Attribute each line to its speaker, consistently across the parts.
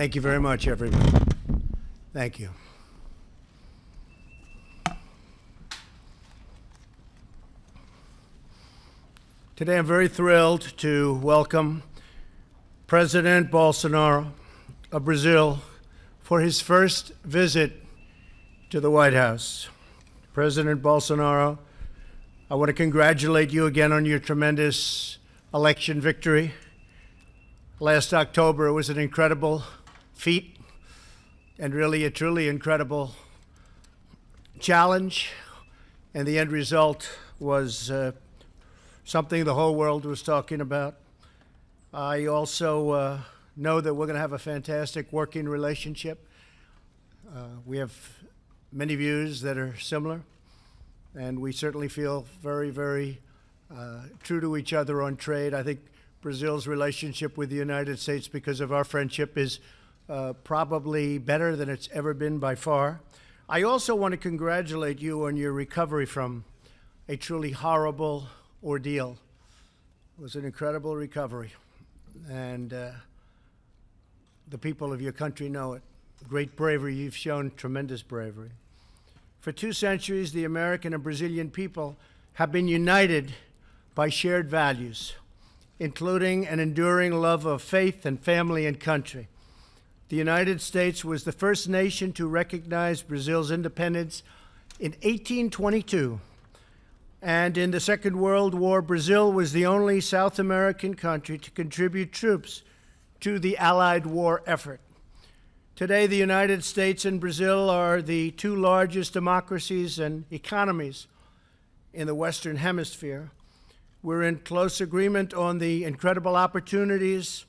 Speaker 1: Thank you very much, everyone. Thank you. Today I'm very thrilled to welcome President Bolsonaro of Brazil for his first visit to the White House. President Bolsonaro, I want to congratulate you again on your tremendous election victory. Last October, it was an incredible feat and really a truly incredible challenge. And the end result was uh, something the whole world was talking about. I also uh, know that we're going to have a fantastic working relationship. Uh, we have many views that are similar, and we certainly feel very, very uh, true to each other on trade. I think Brazil's relationship with the United States, because of our friendship, is uh, probably better than it's ever been by far. I also want to congratulate you on your recovery from a truly horrible ordeal. It was an incredible recovery, and uh, the people of your country know it. Great bravery. You've shown tremendous bravery. For two centuries, the American and Brazilian people have been united by shared values, including an enduring love of faith and family and country. The United States was the first nation to recognize Brazil's independence in 1822 and in the Second World War, Brazil was the only South American country to contribute troops to the Allied war effort. Today, the United States and Brazil are the two largest democracies and economies in the Western Hemisphere. We're in close agreement on the incredible opportunities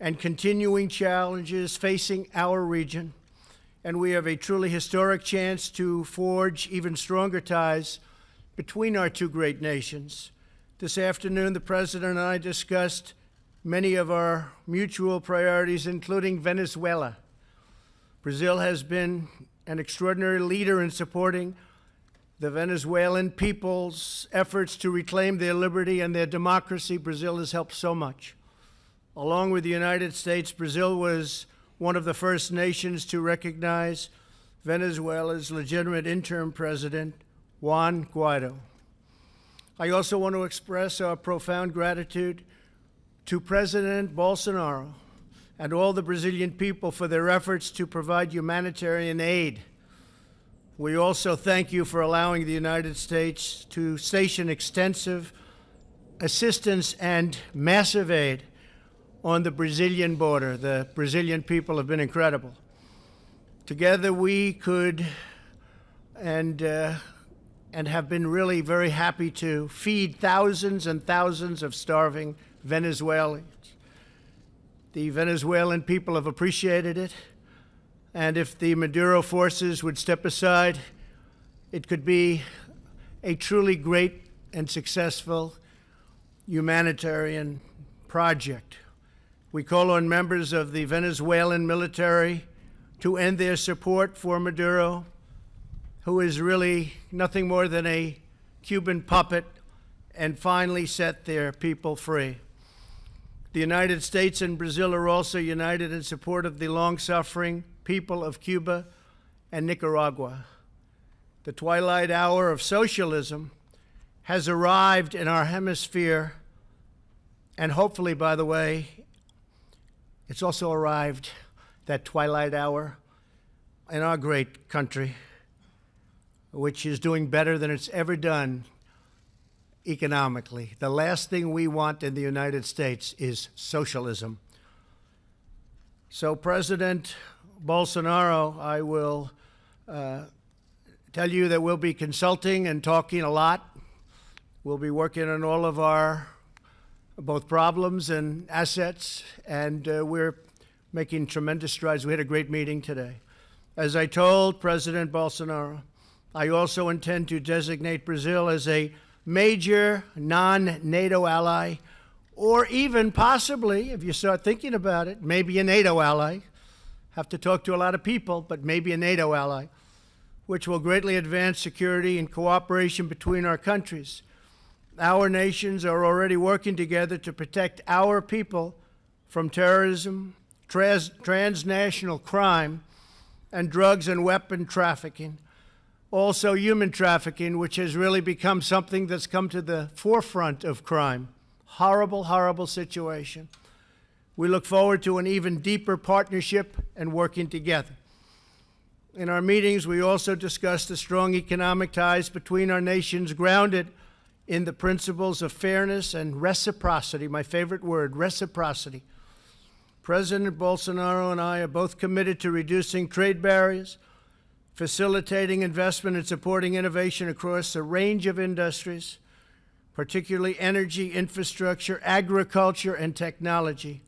Speaker 1: and continuing challenges facing our region, and we have a truly historic chance to forge even stronger ties between our two great nations. This afternoon, the President and I discussed many of our mutual priorities, including Venezuela. Brazil has been an extraordinary leader in supporting the Venezuelan people's efforts to reclaim their liberty and their democracy. Brazil has helped so much. Along with the United States, Brazil was one of the first nations to recognize Venezuela's legitimate interim president, Juan Guaido. I also want to express our profound gratitude to President Bolsonaro and all the Brazilian people for their efforts to provide humanitarian aid. We also thank you for allowing the United States to station extensive assistance and massive aid on the Brazilian border. The Brazilian people have been incredible. Together we could and uh, and have been really very happy to feed thousands and thousands of starving Venezuelans. The Venezuelan people have appreciated it, and if the Maduro forces would step aside, it could be a truly great and successful humanitarian project. We call on members of the Venezuelan military to end their support for Maduro who is really nothing more than a Cuban puppet, and finally set their people free. The United States and Brazil are also united in support of the long-suffering people of Cuba and Nicaragua. The twilight hour of socialism has arrived in our hemisphere, and hopefully, by the way, it's also arrived, that twilight hour, in our great country which is doing better than it's ever done economically. The last thing we want in the United States is socialism. So, President Bolsonaro, I will uh, tell you that we'll be consulting and talking a lot. We'll be working on all of our both problems and assets, and uh, we're making tremendous strides. We had a great meeting today. As I told President Bolsonaro, I also intend to designate Brazil as a major non-NATO ally, or even possibly, if you start thinking about it, maybe a NATO ally. Have to talk to a lot of people, but maybe a NATO ally, which will greatly advance security and cooperation between our countries. Our nations are already working together to protect our people from terrorism, trans transnational crime, and drugs and weapon trafficking. Also, human trafficking, which has really become something that's come to the forefront of crime. Horrible, horrible situation. We look forward to an even deeper partnership and working together. In our meetings, we also discussed the strong economic ties between our nations grounded in the principles of fairness and reciprocity, my favorite word, reciprocity. President Bolsonaro and I are both committed to reducing trade barriers, facilitating investment and supporting innovation across a range of industries, particularly energy, infrastructure, agriculture, and technology.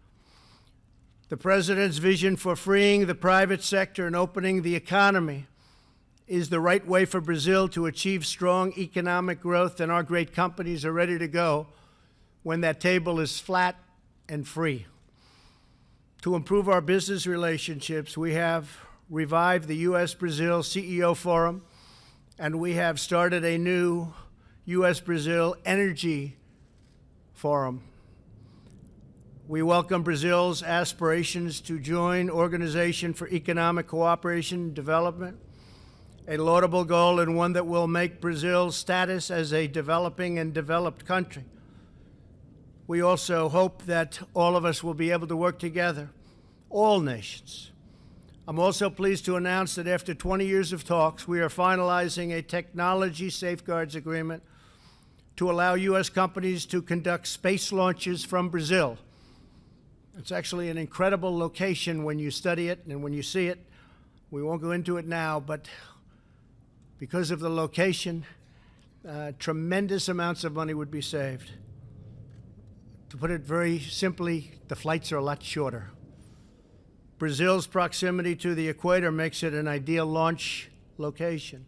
Speaker 1: The President's vision for freeing the private sector and opening the economy is the right way for Brazil to achieve strong economic growth, and our great companies are ready to go when that table is flat and free. To improve our business relationships, we have revived the U.S. Brazil CEO Forum, and we have started a new U.S. Brazil Energy Forum. We welcome Brazil's aspirations to join Organization for Economic Cooperation and Development, a laudable goal and one that will make Brazil's status as a developing and developed country. We also hope that all of us will be able to work together, all nations. I'm also pleased to announce that after 20 years of talks, we are finalizing a technology safeguards agreement to allow U.S. companies to conduct space launches from Brazil. It's actually an incredible location when you study it and when you see it. We won't go into it now, but because of the location, uh, tremendous amounts of money would be saved. To put it very simply, the flights are a lot shorter. Brazil's proximity to the equator makes it an ideal launch location.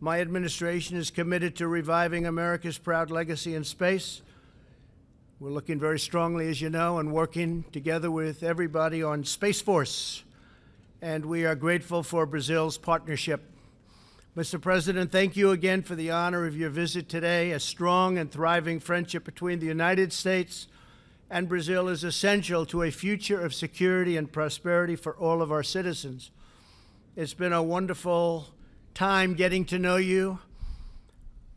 Speaker 1: My administration is committed to reviving America's proud legacy in space. We're looking very strongly, as you know, and working together with everybody on Space Force. And we are grateful for Brazil's partnership. Mr. President, thank you again for the honor of your visit today. A strong and thriving friendship between the United States and Brazil is essential to a future of security and prosperity for all of our citizens. It's been a wonderful time getting to know you.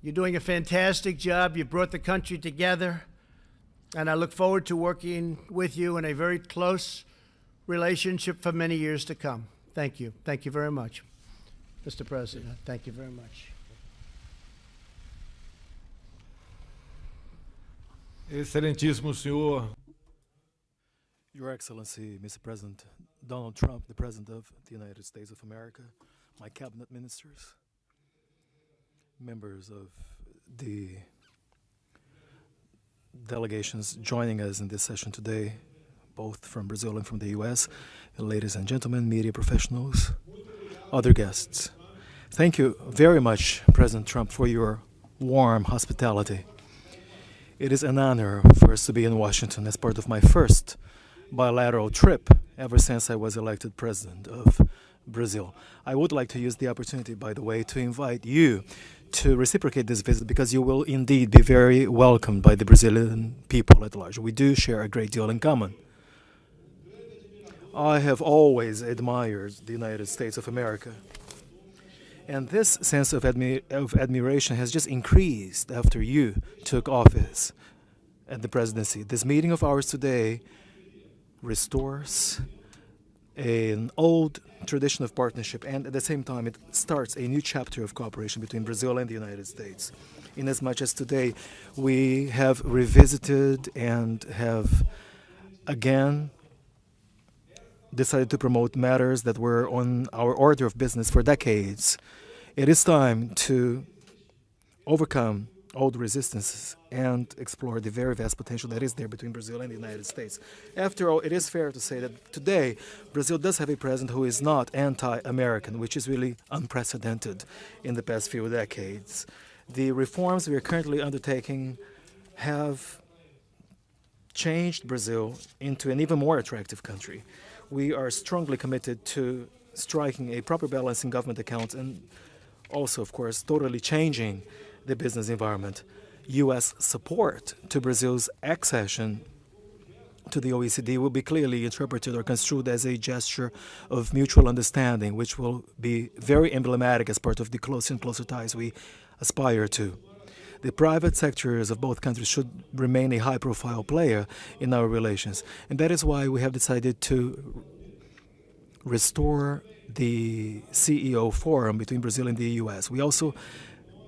Speaker 1: You're doing a fantastic job. You brought the country together. And I look forward to working with you in a very close relationship for many years to come. Thank you. Thank you very much, Mr. President. Thank you very much.
Speaker 2: Excelentíssimo senhor.
Speaker 3: Your Excellency, Mr. President, Donald Trump, the President of the United States of America, my cabinet ministers, members of the delegations joining us in this session today, both from Brazil and from the US, ladies and gentlemen, media professionals, other guests. Thank you very much, President Trump, for your warm hospitality. It is an honor for us to be in Washington as part of my first bilateral trip ever since I was elected president of Brazil. I would like to use the opportunity, by the way, to invite you to reciprocate this visit because you will indeed be very welcomed by the Brazilian people at large. We do share a great deal in common. I have always admired the United States of America. And this sense of, admi of admiration has just increased after you took office at the presidency. This meeting of ours today restores an old tradition of partnership and at the same time it starts a new chapter of cooperation between Brazil and the United States. In as much as today we have revisited and have again decided to promote matters that were on our order of business for decades. It is time to overcome old resistances and explore the very vast potential that is there between Brazil and the United States. After all, it is fair to say that today Brazil does have a president who is not anti-American, which is really unprecedented in the past few decades. The reforms we are currently undertaking have changed Brazil into an even more attractive country we are strongly committed to striking a proper balance in government accounts and also, of course, totally changing the business environment. U.S. support to Brazil's accession to the OECD will be clearly interpreted or construed as a gesture of mutual understanding, which will be very emblematic as part of the closer and closer ties we aspire to. The private sectors of both countries should remain a high profile player in our relations, and that is why we have decided to restore the CEO forum between Brazil and the US. We also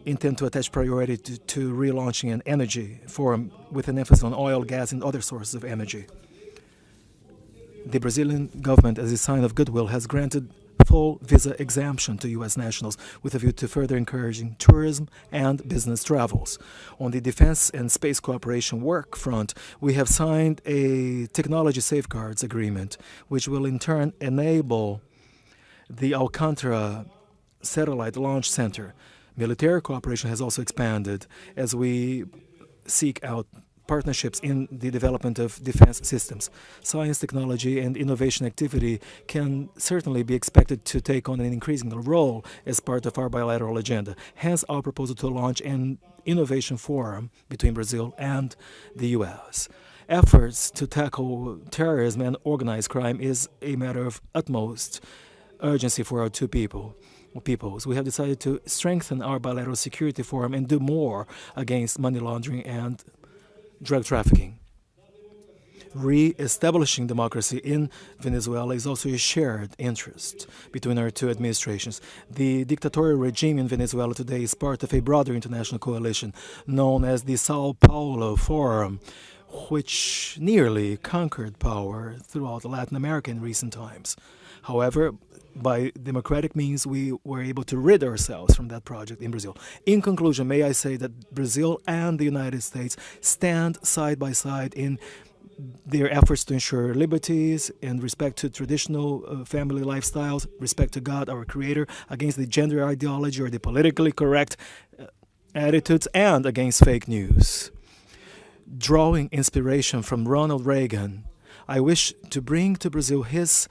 Speaker 3: intend to attach priority to, to relaunching an energy forum with an emphasis on oil, gas, and other sources of energy. The Brazilian government, as a sign of goodwill, has granted full visa exemption to U.S. nationals with a view to further encouraging tourism and business travels. On the defense and space cooperation work front, we have signed a technology safeguards agreement, which will in turn enable the Alcantara Satellite Launch Center. Military cooperation has also expanded as we seek out partnerships in the development of defense systems. Science, technology, and innovation activity can certainly be expected to take on an increasing role as part of our bilateral agenda. Hence, our proposal to launch an innovation forum between Brazil and the U.S. Efforts to tackle terrorism and organized crime is a matter of utmost urgency for our two people peoples. We have decided to strengthen our bilateral security forum and do more against money laundering and drug trafficking. Re-establishing democracy in Venezuela is also a shared interest between our two administrations. The dictatorial regime in Venezuela today is part of a broader international coalition known as the Sao Paulo Forum, which nearly conquered power throughout Latin America in recent times. However, by democratic means, we were able to rid ourselves from that project in Brazil. In conclusion, may I say that Brazil and the United States stand side by side in their efforts to ensure liberties and respect to traditional uh, family lifestyles, respect to God, our Creator, against the gender ideology or the politically correct uh, attitudes, and against fake news. Drawing inspiration from Ronald Reagan, I wish to bring to Brazil his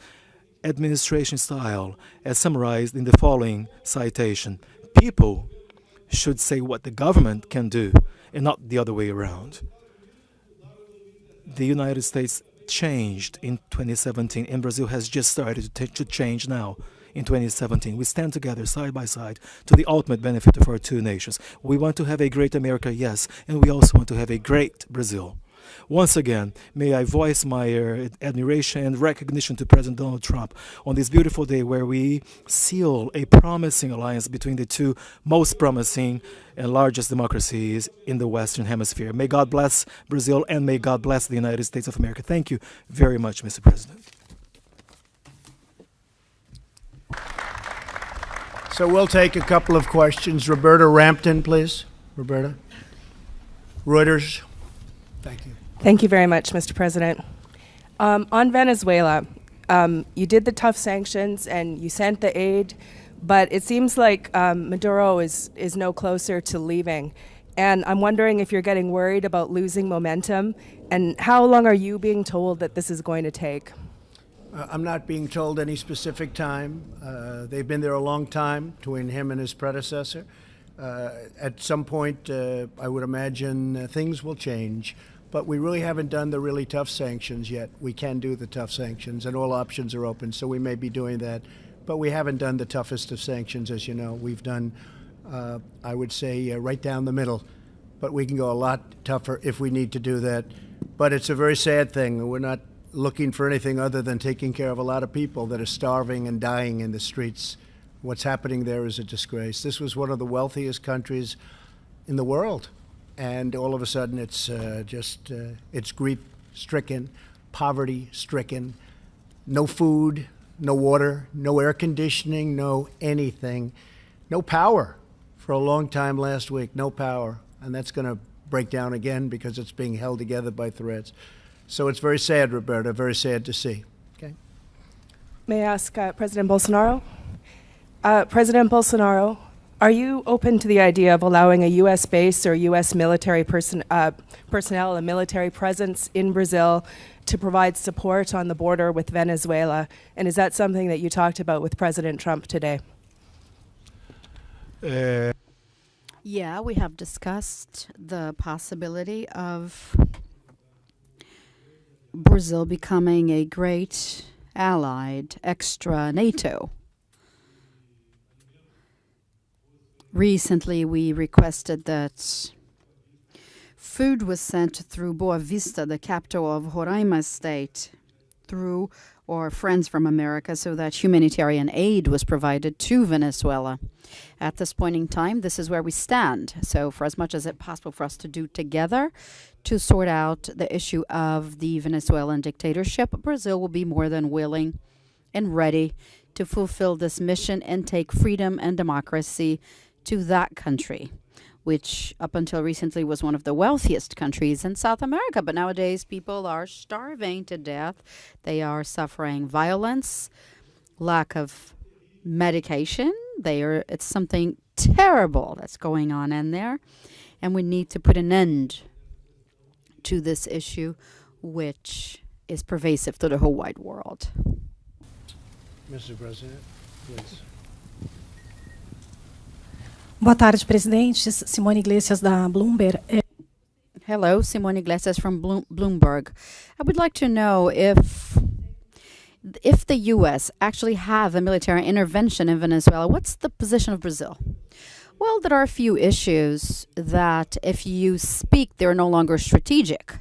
Speaker 3: administration style as summarized in the following citation. People should say what the government can do and not the other way around. The United States changed in 2017 and Brazil has just started to, to change now in 2017. We stand together side by side to the ultimate benefit of our two nations. We want to have a great America, yes, and we also want to have a great Brazil. Once again, may I voice my uh, admiration and recognition to President Donald Trump on this beautiful day where we seal a promising alliance between the two most promising and largest democracies in the Western Hemisphere. May God bless Brazil and may God bless the United States of America. Thank you very much, Mr. President.
Speaker 1: So we'll take a couple of questions. Roberta Rampton, please. Roberta. Reuters. Thank you.
Speaker 4: Thank you very much, Mr. President. Um, on Venezuela, um, you did the tough sanctions and you sent the aid, but it seems like um, Maduro is, is no closer to leaving. And I'm wondering if you're getting worried about losing momentum, and how long are you being told that this is going to take?
Speaker 1: Uh, I'm not being told any specific time. Uh, they've been there a long time between him and his predecessor. Uh, at some point, uh, I would imagine uh, things will change, but we really haven't done the really tough sanctions yet. We can do the tough sanctions, and all options are open, so we may be doing that. But we haven't done the toughest of sanctions, as you know. We've done, uh, I would say, uh, right down the middle, but we can go a lot tougher if we need to do that. But it's a very sad thing. We're not looking for anything other than taking care of a lot of people that are starving and dying in the streets. What's happening there is a disgrace. This was one of the wealthiest countries in the world, and all of a sudden it's uh, just uh, it's grief-stricken, poverty-stricken, no food, no water, no air conditioning, no anything, no power. For a long time last week, no power, and that's going to break down again because it's being held together by threats. So it's very sad, Roberta. Very sad to see. Okay.
Speaker 4: May I ask uh, President Bolsonaro? Uh, President Bolsonaro, are you open to the idea of allowing a U.S. base or U.S. military person, uh, personnel, a military presence in Brazil to provide support on the border with Venezuela? And is that something that you talked about with President Trump today?
Speaker 2: É,
Speaker 5: Yeah, we have discussed the possibility of Brazil becoming a great allied extra NATO. Recently, we requested that food was sent through Boa Vista, the capital of Roraima state, through or Friends from America, so that humanitarian aid was provided to Venezuela. At this point in time, this is where we stand. So, for as much as it's possible for us to do together to sort out the issue of the Venezuelan dictatorship, Brazil will be more than willing and ready to fulfill this mission and take freedom and democracy to that country, which up until recently was one of the wealthiest countries in South America. But nowadays, people are starving to death. They are suffering violence, lack of medication. They are, it's something terrible that's going on in there. And we need to put an end to this issue, which is pervasive to the whole wide world.
Speaker 1: Mr. President, please.
Speaker 6: Boa tarde, presidentes. Simone Iglesias, da Bloomberg.
Speaker 5: Hello, Simone Iglesias from Bloomberg. I would like to know if if the U.S. actually have a military intervention in Venezuela. What's the position of Brazil? Well, there are a few issues that, if you speak, they're no longer strategic.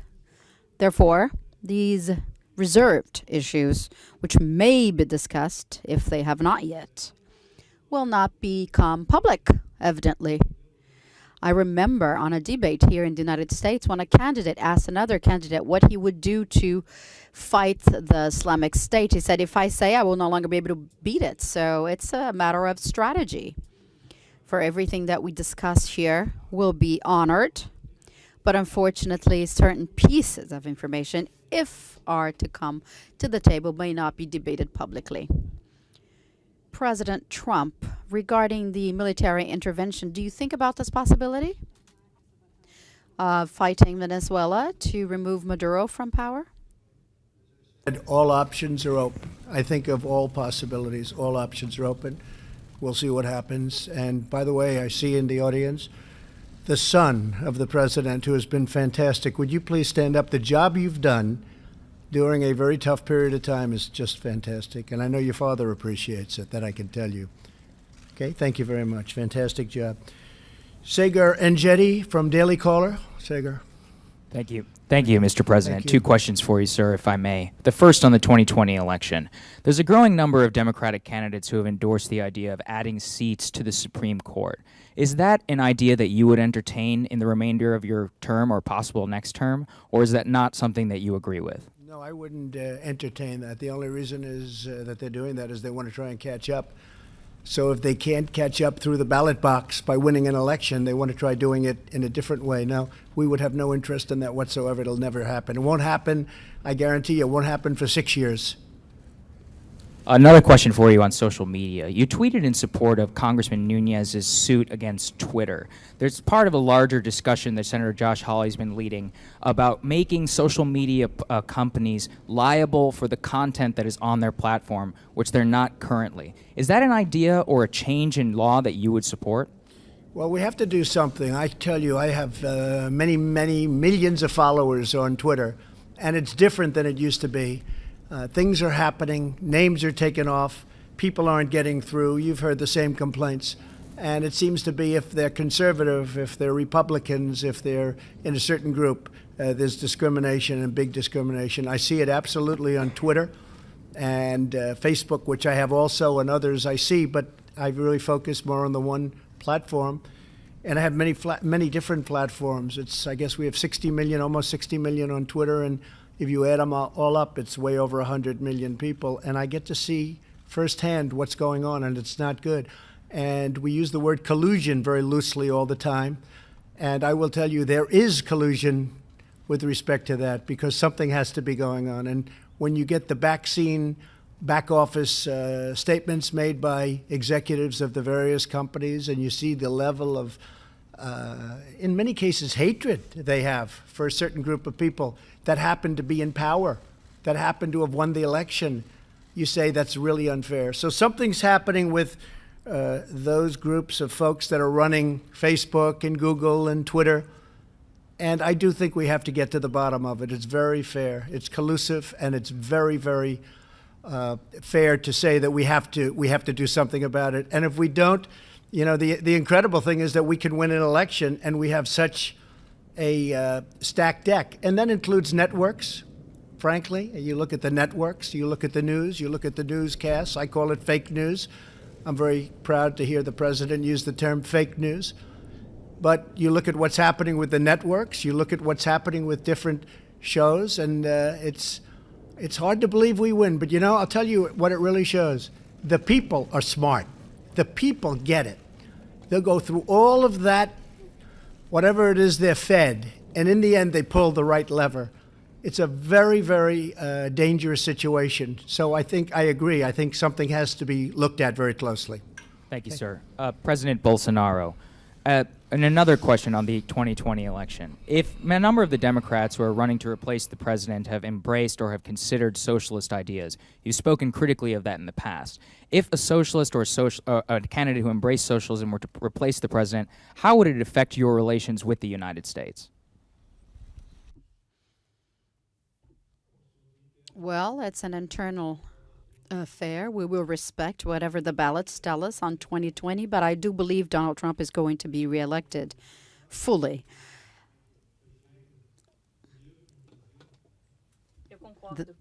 Speaker 5: Therefore, these reserved issues, which may be discussed if they have not yet, will not become public, evidently. I remember on a debate here in the United States when a candidate asked another candidate what he would do to fight the Islamic State. He said, If I say I will no longer be able to beat it. So it's a matter of strategy. For everything that we discuss here will be honored. But unfortunately, certain pieces of information, if are to come to the table, may not be debated publicly. President Trump regarding the military intervention. Do you think about this possibility of fighting Venezuela to remove Maduro from power?
Speaker 1: And all options are open. I think of all possibilities. All options are open. We'll see what happens. And by the way, I see in the audience the son of the president, who has been fantastic. Would you please stand up? The job you've done during a very tough period of time is just fantastic. And I know your father appreciates it, that I can tell you. Okay, thank you very much. Fantastic job. Saagar Enjeti from Daily Caller. Saagar.
Speaker 7: Thank you. Thank you, Mr. President.
Speaker 1: You.
Speaker 7: Two questions for you, sir, if I may. The first on the 2020 election. There's a growing number of Democratic candidates who have endorsed the idea of adding seats to the Supreme Court. Is that an idea that you would entertain in the remainder of your term or possible next term, or is that not something that you agree with?
Speaker 1: No, I wouldn't uh, entertain that. The only reason is uh, that they're doing that is they want to try and catch up. So if they can't catch up through the ballot box by winning an election, they want to try doing it in a different way. Now, we would have no interest in that whatsoever. It'll never happen. It won't happen. I guarantee you, it won't happen for six years.
Speaker 7: Another question for you on social media. You tweeted in support of Congressman Nunes's suit against Twitter. There's part of a larger discussion that Senator Josh Hawley's been leading about making social media uh, companies liable for the content that is on their platform, which they're not currently. Is that an idea or a change in law that you would support?
Speaker 1: Well, we have to do something. I tell you, I have uh, many, many millions of followers on Twitter, and it's different than it used to be. Uh, things are happening, names are taken off, people aren't getting through. You've heard the same complaints. And it seems to be if they're conservative, if they're Republicans, if they're in a certain group, uh, there's discrimination and big discrimination. I see it absolutely on Twitter and uh, Facebook, which I have also, and others I see, but I really focus more on the one platform. And I have many many different platforms. It's I guess we have 60 million, almost 60 million on Twitter, and if you add them all, up, it's way over 100 million people. And I get to see firsthand what's going on, and it's not good. And we use the word collusion very loosely all the time. And I will tell you, there is collusion with respect to that because something has to be going on. And when you get the back scene, back office uh, statements made by executives of the various companies, and you see the level of, uh, in many cases, hatred they have for a certain group of people that happen to be in power, that happen to have won the election, you say that's really unfair. So something's happening with uh, those groups of folks that are running Facebook and Google and Twitter And I do think we have to get to the bottom of it. It's very fair. It's collusive, and it's very, very uh, fair to say that we have to we have to do something about it. And if we don't, you know, the the incredible thing is that we can win an election, and we have such a uh, stacked deck, and that includes networks. Frankly, you look at the networks, you look at the news, you look at the newscasts. I call it fake news. I'm very proud to hear the president use the term fake news. But you look at what's happening with the networks, you look at what's happening with different shows, and uh, it's it's hard to believe we win. But you know, I'll tell you what it really shows: the people are smart. The people get it. They'll go through all of that, whatever it is they're fed, and in the end, they pull the right lever. It's a very, very uh, dangerous situation. So I think I agree. I think something has to be looked at very closely.
Speaker 7: Thank you, sir. Uh, President Bolsonaro. Uh, and another question on the 2020 election. If a number of the Democrats who are running to replace the president have embraced or have considered socialist ideas, you've spoken critically of that in the past. If a socialist or social, uh, a candidate who embraced socialism were to replace the president, how would it affect your relations with the United States?
Speaker 5: Well, it's an internal affair. We will respect whatever the ballots tell us on 2020, but I do believe Donald Trump is going to be reelected fully. The-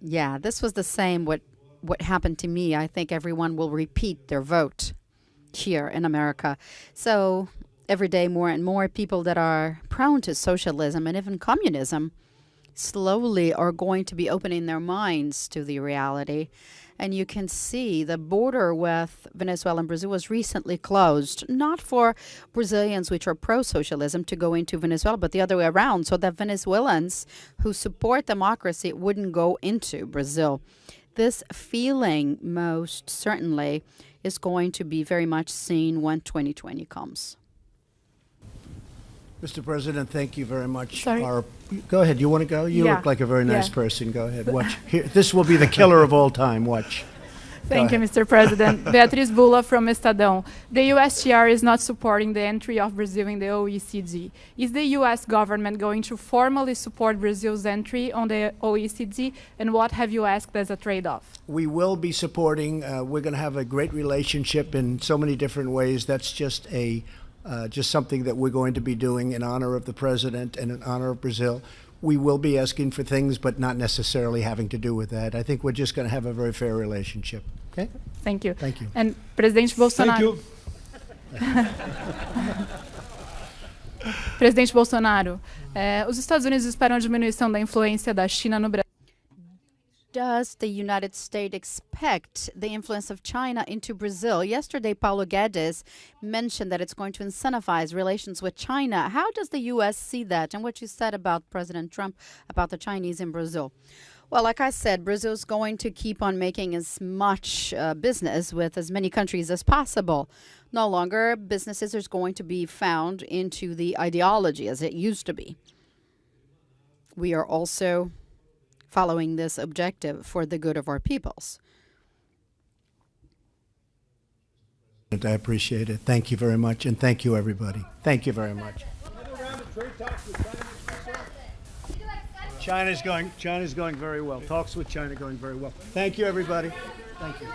Speaker 5: yeah, this was the same what what happened to me. I think everyone will repeat their vote here in America. So every day more and more people that are prone to socialism and even communism slowly are going to be opening their minds to the reality. And you can see the border with Venezuela and Brazil was recently closed, not for Brazilians which are pro socialism to go into Venezuela, but the other way around, so that Venezuelans who support democracy wouldn't go into Brazil. This feeling, most certainly, is going to be very much seen when 2020 comes.
Speaker 1: Mr. President, thank you very much.
Speaker 8: Sorry.
Speaker 1: Our- go ahead. You want to go? You
Speaker 8: Yeah.
Speaker 1: look like a very nice
Speaker 8: Yeah.
Speaker 1: person. Go ahead. Watch. Here, this will be the killer of all time. Watch.
Speaker 8: Thank you, Mr. President. Beatriz Bulla from Estadão. The USTR is not supporting the entry of Brazil in the OECD. Is the US government going to formally support Brazil's entry on the OECD? And what have you asked as a trade-off?
Speaker 1: We will be supporting. Uh, we're going to have a great relationship in so many different ways. That's just a uh, just something that we're going to be doing in honor of the president and in honor of Brazil. We will be asking for things, but not necessarily having to do with that. I think we're just going to have a very fair relationship. Okay.
Speaker 8: Thank you.
Speaker 1: Thank you.
Speaker 8: And Presidente Bolsonaro.
Speaker 2: Thank you.
Speaker 8: Presidente Bolsonaro, eh, os Estados Unidos esperam a diminuição da influência da China no Brasil.
Speaker 5: Does the United States expect the influence of China into Brazil? Yesterday, Paulo Guedes mentioned that it's going to incentivize relations with China. How does the U.S. see that? And what you said about President Trump about the Chinese in Brazil? Well, like I said, Brazil is going to keep on making as much uh, business with as many countries as possible. No longer businesses are going to be found into the ideology as it used to be. We are also following this objective for the good of our peoples.
Speaker 1: I appreciate it. Thank you very much, and thank you, everybody. Thank you very much. China's going. China's going very well. Talks with China going very well. Thank you, everybody. Thank you.